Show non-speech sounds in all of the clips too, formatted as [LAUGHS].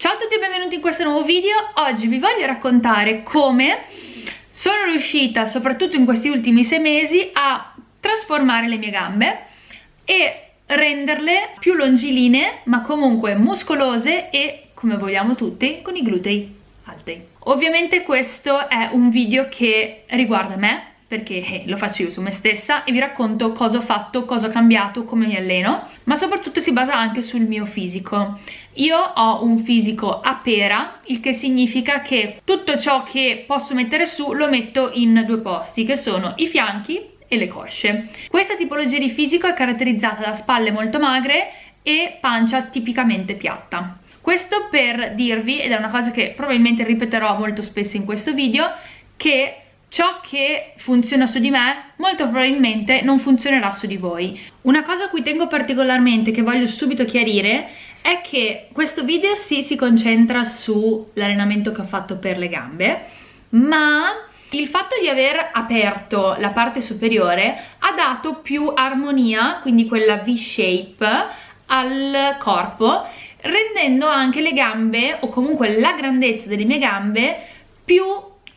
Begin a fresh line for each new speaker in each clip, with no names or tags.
Ciao a tutti e benvenuti in questo nuovo video. Oggi vi voglio raccontare come sono riuscita, soprattutto in questi ultimi sei mesi, a trasformare le mie gambe e renderle più longilinee, ma comunque muscolose e, come vogliamo tutti, con i glutei alti. Ovviamente questo è un video che riguarda me, perché eh, lo faccio io su me stessa e vi racconto cosa ho fatto, cosa ho cambiato, come mi alleno, ma soprattutto si basa anche sul mio fisico. Io ho un fisico a pera, il che significa che tutto ciò che posso mettere su lo metto in due posti, che sono i fianchi e le cosce. Questa tipologia di fisico è caratterizzata da spalle molto magre e pancia tipicamente piatta. Questo per dirvi, ed è una cosa che probabilmente ripeterò molto spesso in questo video, che ciò che funziona su di me molto probabilmente non funzionerà su di voi. Una cosa a cui tengo particolarmente, che voglio subito chiarire, è che questo video sì si concentra sull'allenamento che ho fatto per le gambe, ma il fatto di aver aperto la parte superiore ha dato più armonia, quindi quella V-shape, al corpo, rendendo anche le gambe, o comunque la grandezza delle mie gambe, più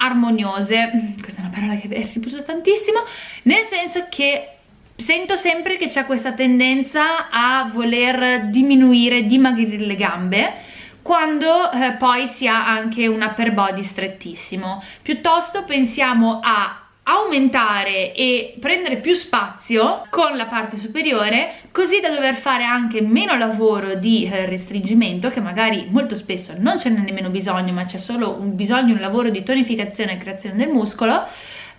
armoniose, questa è una parola che ripeto tantissimo, nel senso che sento sempre che c'è questa tendenza a voler diminuire, dimagrire le gambe, quando eh, poi si ha anche un upper body strettissimo. Piuttosto pensiamo a aumentare e prendere più spazio con la parte superiore così da dover fare anche meno lavoro di eh, restringimento che magari molto spesso non ce n'è nemmeno bisogno ma c'è solo un bisogno un lavoro di tonificazione e creazione del muscolo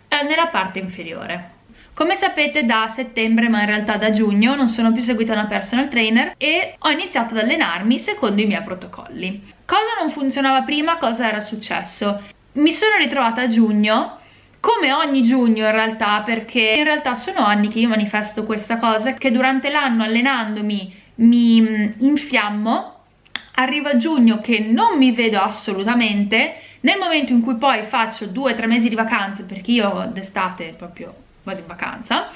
eh, nella parte inferiore come sapete da settembre ma in realtà da giugno non sono più seguita una personal trainer e ho iniziato ad allenarmi secondo i miei protocolli cosa non funzionava prima, cosa era successo? mi sono ritrovata a giugno come ogni giugno in realtà perché in realtà sono anni che io manifesto questa cosa che durante l'anno allenandomi mi mm, infiammo. Arriva giugno che non mi vedo assolutamente. Nel momento in cui poi faccio due o tre mesi di vacanze perché io d'estate proprio vado in vacanza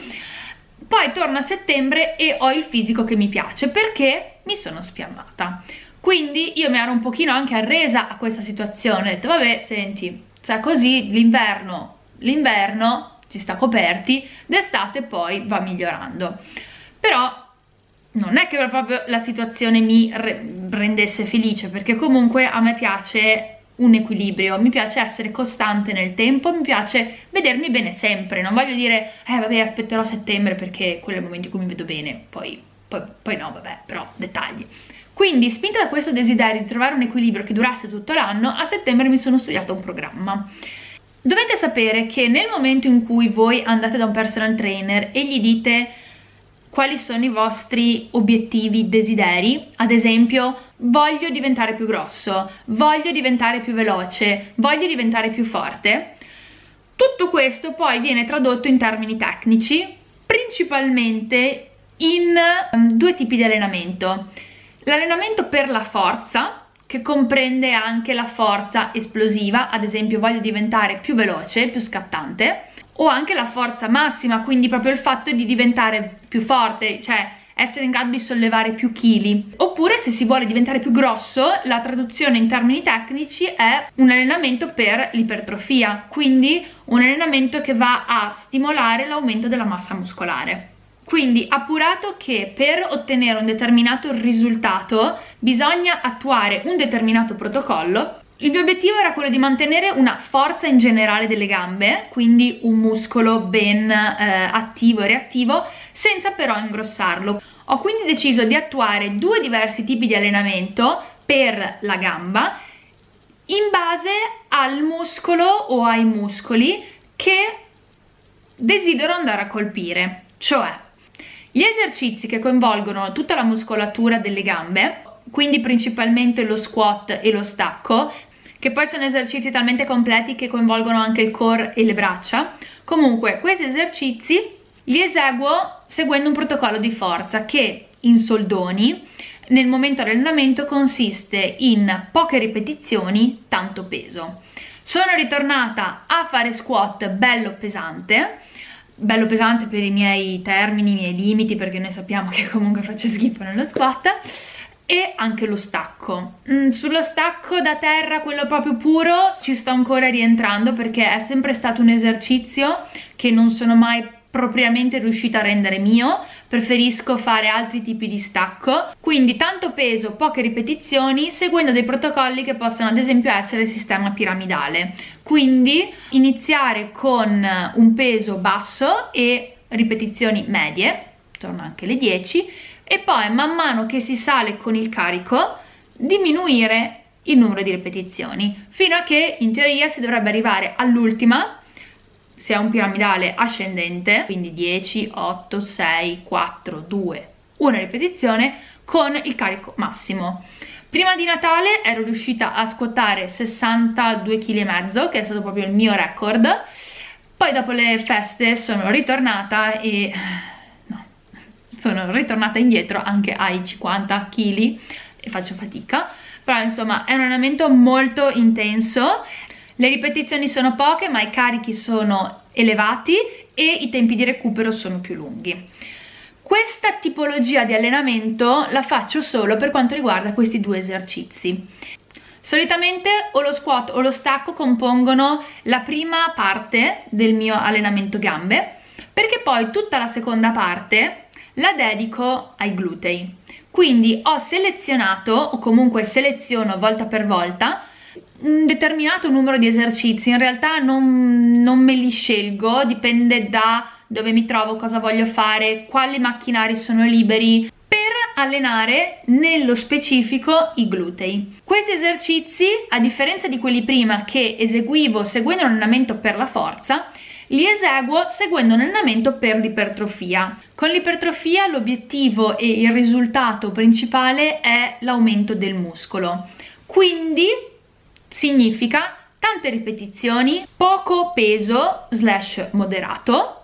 poi torno a settembre e ho il fisico che mi piace perché mi sono sfiammata. Quindi io mi ero un pochino anche arresa a questa situazione. Ho detto vabbè senti cioè così l'inverno l'inverno ci sta coperti, d'estate poi va migliorando. Però non è che proprio la situazione mi rendesse felice, perché comunque a me piace un equilibrio, mi piace essere costante nel tempo, mi piace vedermi bene sempre, non voglio dire, eh vabbè aspetterò settembre perché quello è il momento in cui mi vedo bene, poi, poi, poi no vabbè, però dettagli. Quindi, spinta da questo desiderio di trovare un equilibrio che durasse tutto l'anno, a settembre mi sono studiato un programma. Dovete sapere che nel momento in cui voi andate da un personal trainer e gli dite quali sono i vostri obiettivi, desideri, ad esempio voglio diventare più grosso, voglio diventare più veloce, voglio diventare più forte, tutto questo poi viene tradotto in termini tecnici, principalmente in um, due tipi di allenamento. L'allenamento per la forza, che comprende anche la forza esplosiva, ad esempio voglio diventare più veloce, più scattante, o anche la forza massima, quindi proprio il fatto di diventare più forte, cioè essere in grado di sollevare più chili. Oppure se si vuole diventare più grosso, la traduzione in termini tecnici è un allenamento per l'ipertrofia, quindi un allenamento che va a stimolare l'aumento della massa muscolare. Quindi appurato che per ottenere un determinato risultato bisogna attuare un determinato protocollo, il mio obiettivo era quello di mantenere una forza in generale delle gambe, quindi un muscolo ben eh, attivo e reattivo, senza però ingrossarlo. Ho quindi deciso di attuare due diversi tipi di allenamento per la gamba in base al muscolo o ai muscoli che desidero andare a colpire, cioè gli esercizi che coinvolgono tutta la muscolatura delle gambe, quindi principalmente lo squat e lo stacco, che poi sono esercizi talmente completi che coinvolgono anche il core e le braccia. Comunque, questi esercizi li eseguo seguendo un protocollo di forza che in soldoni nel momento dell'allenamento consiste in poche ripetizioni, tanto peso. Sono ritornata a fare squat bello pesante, bello pesante per i miei termini, i miei limiti, perché noi sappiamo che comunque faccio schifo nello squat, e anche lo stacco. Mm, sullo stacco da terra quello proprio puro ci sto ancora rientrando perché è sempre stato un esercizio che non sono mai propriamente riuscita a rendere mio. Preferisco fare altri tipi di stacco. Quindi tanto peso poche ripetizioni seguendo dei protocolli che possono ad esempio essere il sistema piramidale quindi iniziare con un peso basso e ripetizioni medie torno anche le 10 e poi man mano che si sale con il carico diminuire il numero di ripetizioni fino a che in teoria si dovrebbe arrivare all'ultima se è un piramidale ascendente, quindi 10, 8, 6, 4, 2, una ripetizione con il carico massimo. Prima di Natale ero riuscita a squattare 62,5 kg, che è stato proprio il mio record, poi dopo le feste sono ritornata e... no, sono ritornata indietro anche ai 50 kg e faccio fatica, però insomma è un allenamento molto intenso. Le ripetizioni sono poche ma i carichi sono elevati e i tempi di recupero sono più lunghi. Questa tipologia di allenamento la faccio solo per quanto riguarda questi due esercizi. Solitamente o lo squat o lo stacco compongono la prima parte del mio allenamento gambe perché poi tutta la seconda parte la dedico ai glutei. Quindi ho selezionato o comunque seleziono volta per volta un determinato numero di esercizi, in realtà non, non me li scelgo, dipende da dove mi trovo, cosa voglio fare, quali macchinari sono liberi, per allenare nello specifico i glutei. Questi esercizi, a differenza di quelli prima che eseguivo seguendo un allenamento per la forza, li eseguo seguendo un allenamento per l'ipertrofia. Con l'ipertrofia l'obiettivo e il risultato principale è l'aumento del muscolo. Quindi significa tante ripetizioni, poco peso slash moderato,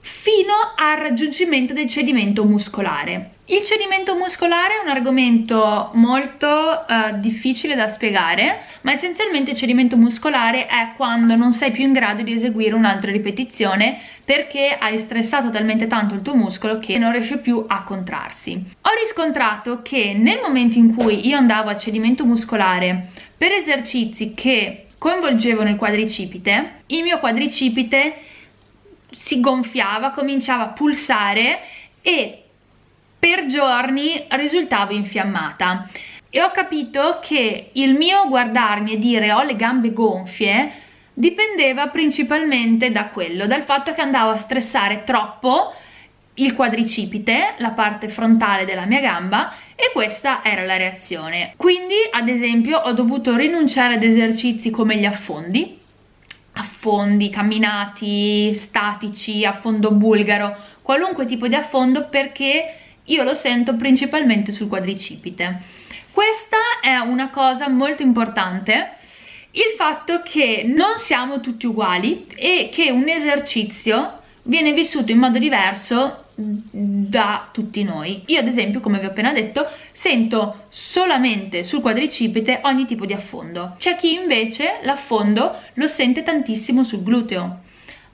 fino al raggiungimento del cedimento muscolare. Il cedimento muscolare è un argomento molto uh, difficile da spiegare, ma essenzialmente il cedimento muscolare è quando non sei più in grado di eseguire un'altra ripetizione perché hai stressato talmente tanto il tuo muscolo che non riesce più a contrarsi. Ho riscontrato che nel momento in cui io andavo a cedimento muscolare per esercizi che coinvolgevano il quadricipite, il mio quadricipite si gonfiava, cominciava a pulsare e per giorni risultavo infiammata e ho capito che il mio guardarmi e dire ho le gambe gonfie dipendeva principalmente da quello, dal fatto che andavo a stressare troppo il quadricipite, la parte frontale della mia gamba e questa era la reazione. Quindi ad esempio ho dovuto rinunciare ad esercizi come gli affondi, affondi, camminati, statici, affondo bulgaro, qualunque tipo di affondo perché io lo sento principalmente sul quadricipite. Questa è una cosa molto importante il fatto che non siamo tutti uguali e che un esercizio viene vissuto in modo diverso da tutti noi. Io ad esempio, come vi ho appena detto, sento solamente sul quadricipite ogni tipo di affondo. C'è chi invece l'affondo lo sente tantissimo sul gluteo.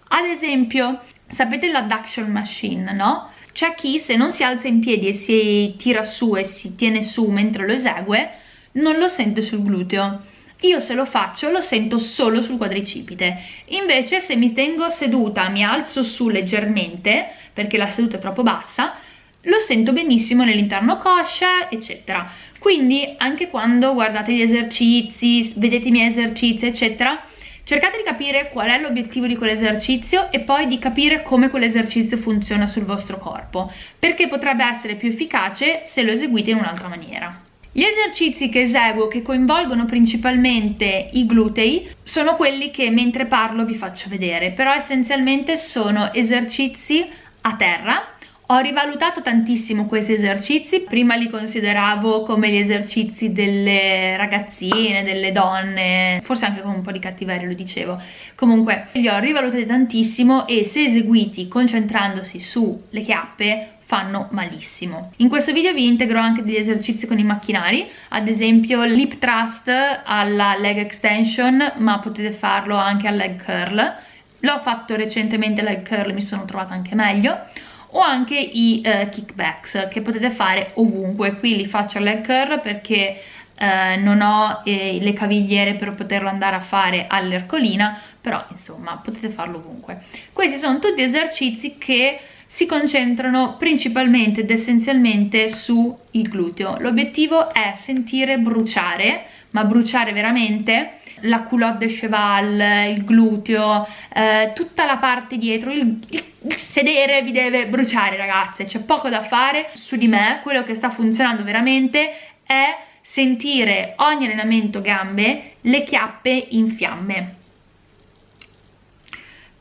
Ad esempio, sapete l'adduction machine, no? C'è chi se non si alza in piedi e si tira su e si tiene su mentre lo esegue, non lo sente sul gluteo io se lo faccio lo sento solo sul quadricipite. Invece se mi tengo seduta mi alzo su leggermente perché la seduta è troppo bassa lo sento benissimo nell'interno coscia eccetera. Quindi anche quando guardate gli esercizi vedete i miei esercizi eccetera cercate di capire qual è l'obiettivo di quell'esercizio e poi di capire come quell'esercizio funziona sul vostro corpo perché potrebbe essere più efficace se lo eseguite in un'altra maniera gli esercizi che eseguo che coinvolgono principalmente i glutei sono quelli che mentre parlo vi faccio vedere, però essenzialmente sono esercizi a terra ho rivalutato tantissimo questi esercizi, prima li consideravo come gli esercizi delle ragazzine, delle donne, forse anche con un po' di cattiveria lo dicevo. Comunque li ho rivalutati tantissimo e se eseguiti concentrandosi sulle chiappe fanno malissimo. In questo video vi integro anche degli esercizi con i macchinari, ad esempio l'hip thrust alla leg extension, ma potete farlo anche al leg curl. L'ho fatto recentemente leg curl, mi sono trovata anche meglio. o anche i uh, kickbacks che potete fare ovunque qui li faccio leg curl perché uh, non ho eh, le cavigliere per poterlo andare a fare all'ercolina però insomma potete farlo ovunque questi sono tutti esercizi che si concentrano principalmente ed essenzialmente sul gluteo. L'obiettivo è sentire bruciare ma bruciare veramente la culotte de cheval, il gluteo, eh, tutta la parte dietro, il, il, il, sedere vi deve bruciare ragazze, c'è poco da fare su di me, quello che sta funzionando veramente è sentire ogni allenamento gambe le chiappe in fiamme.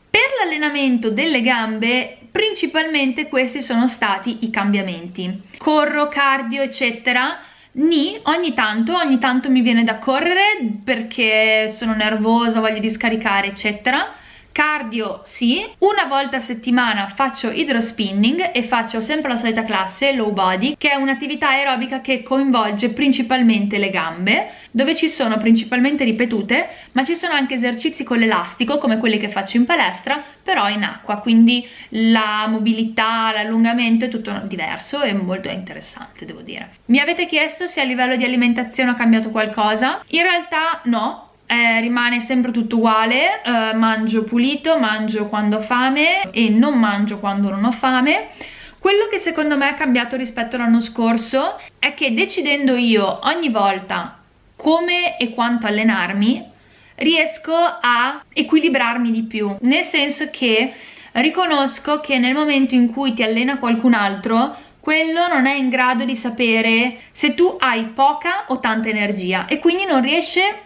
Per l'allenamento delle gambe principalmente questi sono stati i cambiamenti. Corro, cardio eccetera Ni, ogni tanto, ogni tanto mi viene da correre perché sono nervosa, voglio riscaricare eccetera cardio sì, una volta a settimana faccio idrospinning e faccio sempre la solita classe, low body, che è un'attività aerobica che coinvolge principalmente le gambe, dove ci sono principalmente ripetute, ma ci sono anche esercizi con l'elastico, come quelli che faccio in palestra, però in acqua, quindi la mobilità, l'allungamento è tutto diverso e molto interessante, devo dire. Mi avete chiesto se a livello di alimentazione ho cambiato qualcosa? In realtà no, eh, rimane sempre tutto uguale, eh, mangio pulito, mangio quando ho fame e non mangio quando non ho fame. Quello che secondo me è cambiato rispetto all'anno scorso è che decidendo io ogni volta come e quanto allenarmi, riesco a equilibrarmi di più, nel senso che riconosco che nel momento in cui ti allena qualcun altro quello non è in grado di sapere se tu hai poca o tanta energia e quindi non riesce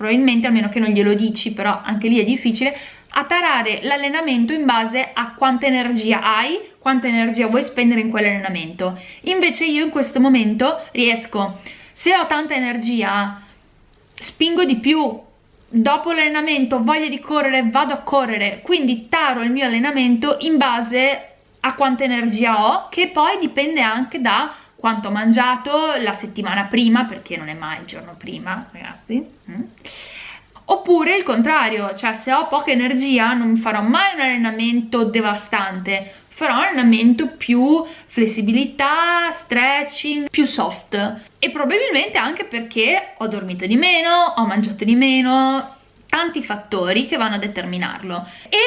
probabilmente a meno che non glielo dici però anche lì è difficile a tarare l'allenamento in base a quanta energia hai, quanta energia vuoi spendere in quell'allenamento. Invece io in questo momento riesco, se ho tanta energia, spingo di più, dopo l'allenamento ho voglia di correre, vado a correre, quindi taro il mio allenamento in base a quanta energia ho, che poi dipende anche da quanto ho mangiato la settimana prima, perché non è mai il giorno prima, ragazzi. Mm. Oppure il contrario, cioè se ho poca energia non farò mai un allenamento devastante, farò un allenamento più flessibilità, stretching, più soft. E probabilmente anche perché ho dormito di meno, ho mangiato di meno, tanti fattori che vanno a determinarlo. E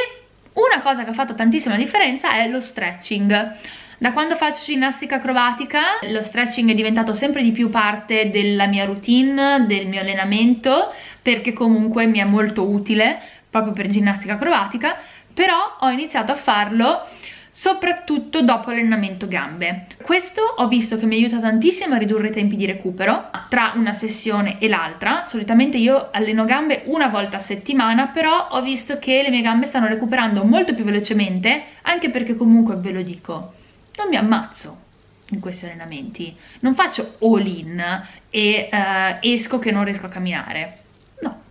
una cosa che ha fatto tantissima differenza è lo stretching da quando faccio ginnastica acrobatica lo stretching è diventato sempre di più parte della mia routine, del mio allenamento, perché comunque mi è molto utile proprio per ginnastica acrobatica, però ho iniziato a farlo soprattutto dopo l'allenamento gambe. Questo ho visto che mi aiuta tantissimo a ridurre i tempi di recupero tra una sessione e l'altra. Solitamente io alleno gambe una volta a settimana, però ho visto che le mie gambe stanno recuperando molto più velocemente, anche perché comunque ve lo dico, non mi ammazzo in questi allenamenti. Non faccio all in e uh, esco che non riesco a camminare. No.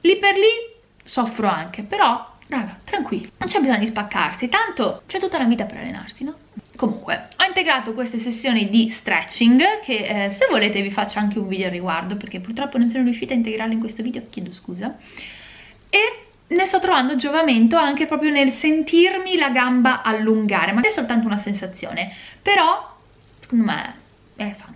Lì per lì soffro anche però raga tranquilli non c'è bisogno di spaccarsi tanto c'è tutta la vita per allenarsi no? comunque ho integrato queste sessioni di stretching che eh, se volete vi faccio anche un video al riguardo perché purtroppo non sono riuscita a integrarlo in questo video chiedo scusa. E ne sto trovando giovamento anche proprio nel sentirmi la gamba allungare, ma è soltanto una sensazione, però secondo me fa anche quello,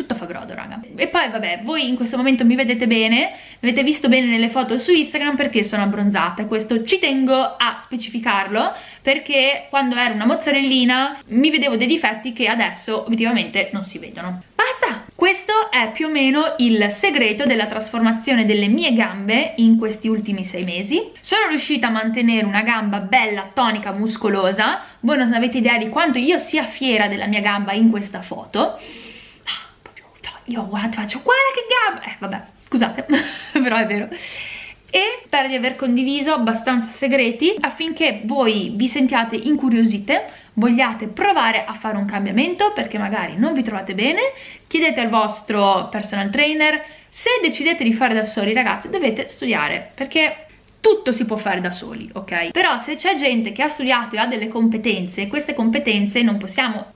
tutto fa brodo raga. E poi vabbè, voi in questo momento mi vedete bene, mi avete visto bene nelle foto su Instagram perché sono abbronzata, questo ci tengo a specificarlo perché quando ero una mozzarellina mi vedevo dei difetti che adesso obiettivamente non si vedono. Basta! Questo è più o meno il segreto della trasformazione delle mie gambe in questi ultimi sei mesi. Sono riuscita a mantenere una gamba bella, tonica, muscolosa. Voi non avete idea di quanto io sia fiera della mia gamba in questa foto. Io guardo, faccio guarda che gamba! Eh, vabbè, scusate, [LAUGHS] però è vero e spero di aver condiviso abbastanza segreti affinché voi vi sentiate incuriosite vogliate provare a fare un cambiamento perché magari non vi trovate bene, chiedete al vostro personal trainer, se decidete di fare da soli ragazzi dovete studiare perché tutto si può fare da soli, ok? Però se c'è gente che ha studiato e ha delle competenze, queste competenze non possiamo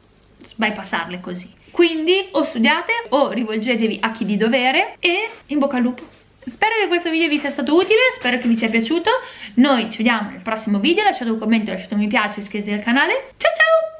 bypassarle così. Quindi o studiate o rivolgetevi a chi di dovere e in bocca al lupo! spero che questo video vi sia stato utile, spero che vi sia piaciuto. Noi ci vediamo nel prossimo video, lasciate un commento, lasciate un mi piace, iscrivetevi al canale. Ciao ciao!